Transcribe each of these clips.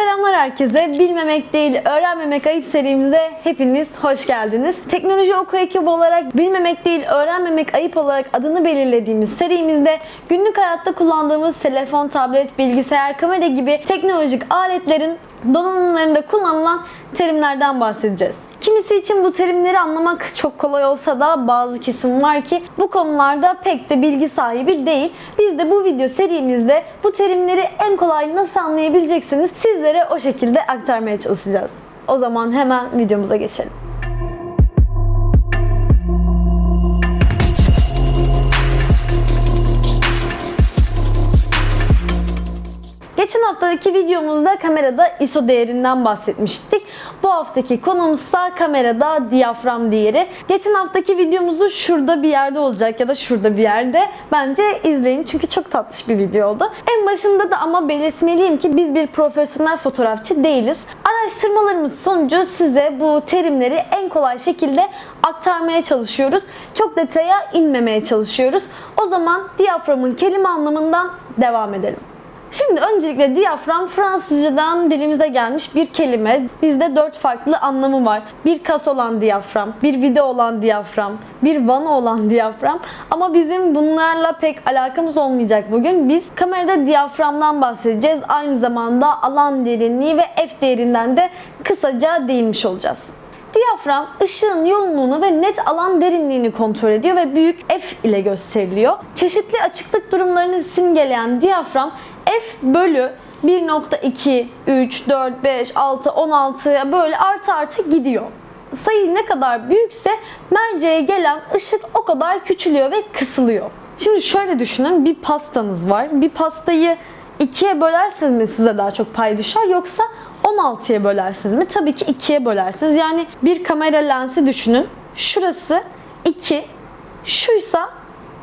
Selamlar herkese. Bilmemek değil, öğrenmemek ayıp serimize hepiniz hoş geldiniz. Teknoloji oku ekibi olarak bilmemek değil, öğrenmemek ayıp olarak adını belirlediğimiz serimizde günlük hayatta kullandığımız telefon, tablet, bilgisayar, kamera gibi teknolojik aletlerin donanımlarında kullanılan terimlerden bahsedeceğiz. Kimisi için bu terimleri anlamak çok kolay olsa da bazı kesim var ki bu konularda pek de bilgi sahibi değil. Biz de bu video serimizde bu terimleri en kolay nasıl anlayabileceksiniz sizlere o şekilde aktarmaya çalışacağız. O zaman hemen videomuza geçelim. Haftaki videomuzda kamerada ISO değerinden bahsetmiştik. Bu haftaki konumuzsa kamerada diyafram değeri. Geçen haftaki videomuzu şurada bir yerde olacak ya da şurada bir yerde. Bence izleyin çünkü çok tatlış bir video oldu. En başında da ama belirtmeliyim ki biz bir profesyonel fotoğrafçı değiliz. Araştırmalarımız sonucu size bu terimleri en kolay şekilde aktarmaya çalışıyoruz. Çok detaya inmemeye çalışıyoruz. O zaman diyaframın kelime anlamından devam edelim. Şimdi öncelikle diyafram Fransızcadan dilimize gelmiş bir kelime. Bizde dört farklı anlamı var. Bir kas olan diyafram, bir vida olan diyafram, bir vana olan diyafram. Ama bizim bunlarla pek alakamız olmayacak bugün. Biz kamerada diyaframdan bahsedeceğiz. Aynı zamanda alan derinliği ve f değerinden de kısaca değinmiş olacağız. Diyafram ışığın yoğunluğunu ve net alan derinliğini kontrol ediyor ve büyük F ile gösteriliyor. Çeşitli açıklık durumlarını simgeleyen diyafram F bölü 1.2, 3, 4, 5, 6, 16 böyle artı artı gidiyor. Sayı ne kadar büyükse merceğe gelen ışık o kadar küçülüyor ve kısılıyor. Şimdi şöyle düşünün bir pastanız var. Bir pastayı ikiye bölerseniz mi size daha çok pay düşer yoksa 16'ya bölersiniz mi? Tabii ki 2'ye bölersiniz. Yani bir kamera lensi düşünün. Şurası 2, şuysa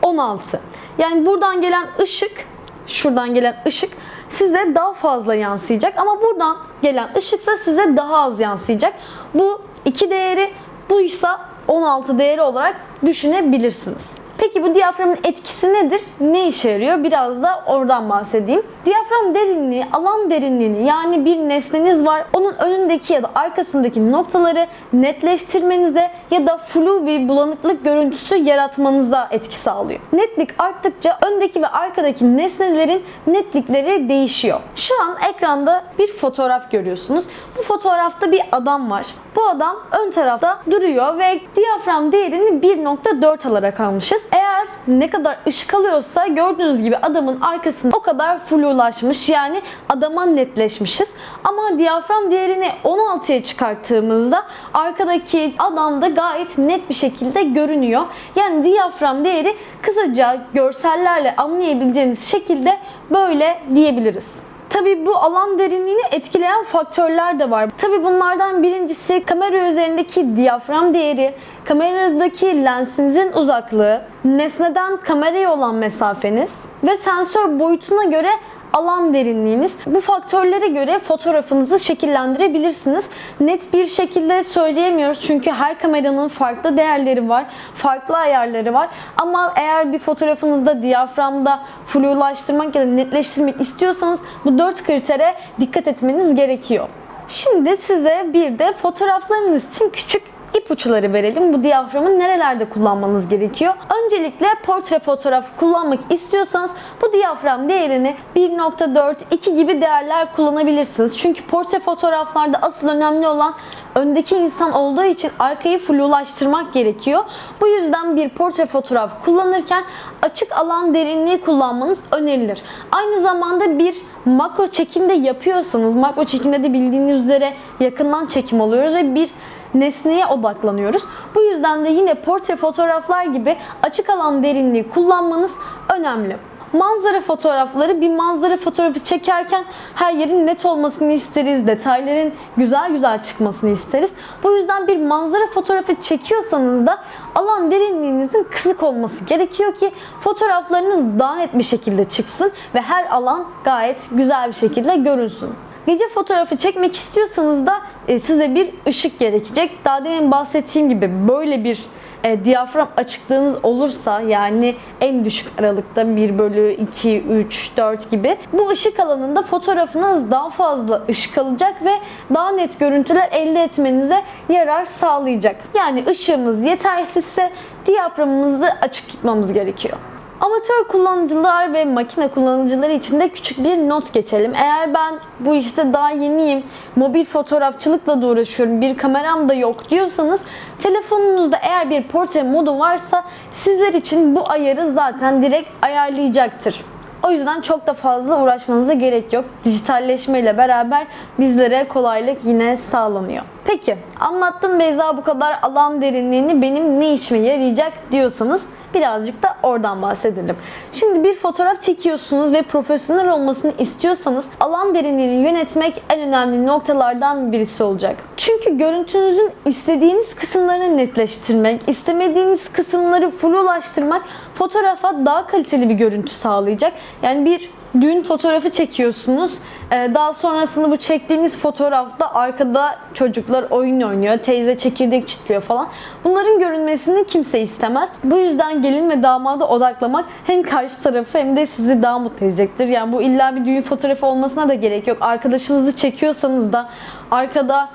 16. Yani buradan gelen ışık, şuradan gelen ışık size daha fazla yansıyacak ama buradan gelen ışıksa size daha az yansıyacak. Bu 2 değeri, buysa 16 değeri olarak düşünebilirsiniz. Peki bu diyaframın etkisi nedir? Ne işe yarıyor? Biraz da oradan bahsedeyim. Diyafram derinliği, alan derinliğini yani bir nesneniz var. Onun önündeki ya da arkasındaki noktaları netleştirmenize ya da flu bir bulanıklık görüntüsü yaratmanıza etki sağlıyor. Netlik arttıkça öndeki ve arkadaki nesnelerin netlikleri değişiyor. Şu an ekranda bir fotoğraf görüyorsunuz. Bu fotoğrafta bir adam var. Bu adam ön tarafta duruyor ve diyafram değerini 1.4 alarak almışız. Eğer ne kadar ışık alıyorsa gördüğünüz gibi adamın arkasında o kadar flulaşmış yani adama netleşmişiz. Ama diyafram değerini 16'ya çıkarttığımızda arkadaki adam da gayet net bir şekilde görünüyor. Yani diyafram değeri kısaca görsellerle anlayabileceğiniz şekilde böyle diyebiliriz. Tabi bu alan derinliğini etkileyen faktörler de var. Tabi bunlardan birincisi kamera üzerindeki diyafram değeri, kameradaki lensinizin uzaklığı, nesneden kameraya olan mesafeniz ve sensör boyutuna göre alan derinliğiniz. Bu faktörlere göre fotoğrafınızı şekillendirebilirsiniz. Net bir şekilde söyleyemiyoruz çünkü her kameranın farklı değerleri var, farklı ayarları var. Ama eğer bir fotoğrafınızda diyaframda flulaştırmak ya da netleştirmek istiyorsanız bu dört kritere dikkat etmeniz gerekiyor. Şimdi size bir de fotoğraflarınız için küçük ipuçları verelim. Bu diyaframı nerelerde kullanmanız gerekiyor? Öncelikle portre fotoğraf kullanmak istiyorsanız bu diyafram değerini 1.4, 2 gibi değerler kullanabilirsiniz. Çünkü portre fotoğraflarda asıl önemli olan öndeki insan olduğu için arkayı flulaştırmak gerekiyor. Bu yüzden bir portre fotoğraf kullanırken açık alan derinliği kullanmanız önerilir. Aynı zamanda bir makro çekimde yapıyorsanız, makro çekimde de bildiğiniz üzere yakından çekim alıyoruz ve bir nesneye odaklanıyoruz. Bu yüzden de yine portre fotoğraflar gibi açık alan derinliği kullanmanız önemli. Manzara fotoğrafları bir manzara fotoğrafı çekerken her yerin net olmasını isteriz. Detayların güzel güzel çıkmasını isteriz. Bu yüzden bir manzara fotoğrafı çekiyorsanız da alan derinliğinizin kısık olması gerekiyor ki fotoğraflarınız daha net bir şekilde çıksın ve her alan gayet güzel bir şekilde görünsün. Gece fotoğrafı çekmek istiyorsanız da e, size bir ışık gerekecek. Daha demin bahsettiğim gibi böyle bir e, diyafram açıklığınız olursa yani en düşük aralıkta 1 bölü 2, 3, 4 gibi bu ışık alanında fotoğrafınız daha fazla ışık alacak ve daha net görüntüler elde etmenize yarar sağlayacak. Yani ışığımız yetersizse diyaframımızı açık tutmamız gerekiyor. Amatör kullanıcılar ve makine kullanıcıları için de küçük bir not geçelim. Eğer ben bu işte daha yeniyim, mobil fotoğrafçılıkla da uğraşıyorum, bir kameram da yok diyorsanız telefonunuzda eğer bir portre modu varsa sizler için bu ayarı zaten direkt ayarlayacaktır. O yüzden çok da fazla uğraşmanıza gerek yok. Dijitalleşme ile beraber bizlere kolaylık yine sağlanıyor. Peki anlattım Beyza bu kadar alan derinliğini benim ne işime yarayacak diyorsanız birazcık da oradan bahsedelim. Şimdi bir fotoğraf çekiyorsunuz ve profesyonel olmasını istiyorsanız alan derinliğini yönetmek en önemli noktalardan birisi olacak. Çünkü görüntünüzün istediğiniz kısımlarını netleştirmek, istemediğiniz kısımları fulllaştırmak fotoğrafa daha kaliteli bir görüntü sağlayacak. Yani bir düğün fotoğrafı çekiyorsunuz. Ee, Daha sonrasında bu çektiğiniz fotoğrafta arkada çocuklar oyun oynuyor, teyze çekirdek çitliyor falan. Bunların görünmesini kimse istemez. Bu yüzden gelin ve damada odaklamak hem karşı tarafı hem de sizi daha mutlu edecektir. Yani bu illa bir düğün fotoğrafı olmasına da gerek yok. Arkadaşınızı çekiyorsanız da arkada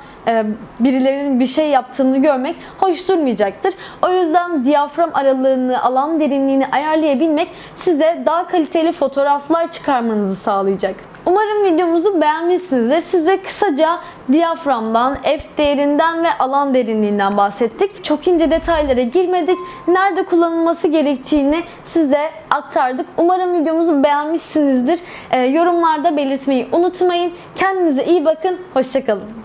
birilerinin bir şey yaptığını görmek hoş durmayacaktır. O yüzden diyafram aralığını, alan derinliğini ayarlayabilmek size daha kaliteli fotoğraflar çıkarmanızı sağlayacak. Umarım videomuzu beğenmişsinizdir. Size kısaca diyaframdan, f değerinden ve alan derinliğinden bahsettik. Çok ince detaylara girmedik. Nerede kullanılması gerektiğini size aktardık. Umarım videomuzu beğenmişsinizdir. E, yorumlarda belirtmeyi unutmayın. Kendinize iyi bakın. Hoşçakalın.